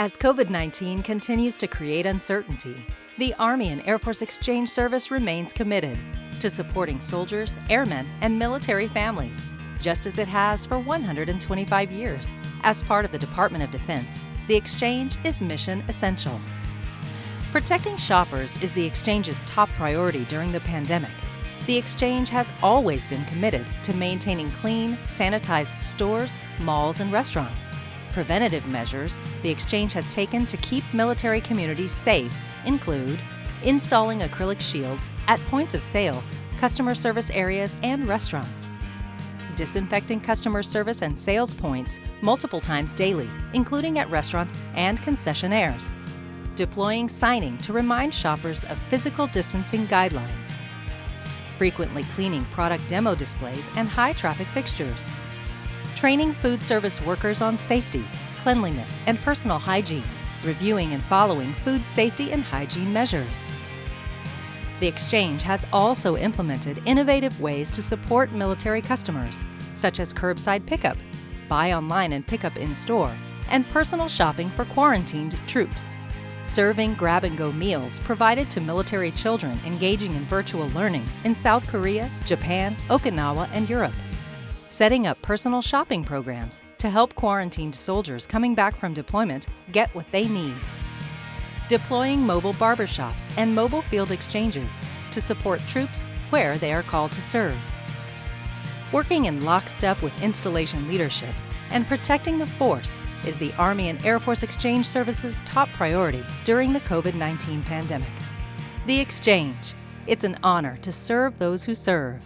As COVID-19 continues to create uncertainty, the Army and Air Force Exchange Service remains committed to supporting soldiers, airmen, and military families, just as it has for 125 years. As part of the Department of Defense, the Exchange is mission essential. Protecting shoppers is the Exchange's top priority during the pandemic. The Exchange has always been committed to maintaining clean, sanitized stores, malls, and restaurants. Preventative measures the Exchange has taken to keep military communities safe include installing acrylic shields at points of sale, customer service areas, and restaurants. Disinfecting customer service and sales points multiple times daily, including at restaurants and concessionaires. Deploying signing to remind shoppers of physical distancing guidelines. Frequently cleaning product demo displays and high traffic fixtures training food service workers on safety, cleanliness, and personal hygiene, reviewing and following food safety and hygiene measures. The Exchange has also implemented innovative ways to support military customers, such as curbside pickup, buy online and pick up in store, and personal shopping for quarantined troops. Serving grab and go meals provided to military children engaging in virtual learning in South Korea, Japan, Okinawa, and Europe setting up personal shopping programs to help quarantined soldiers coming back from deployment get what they need. Deploying mobile barbershops and mobile field exchanges to support troops where they are called to serve. Working in lockstep with installation leadership and protecting the force is the Army and Air Force Exchange Service's top priority during the COVID-19 pandemic. The Exchange. It's an honor to serve those who serve.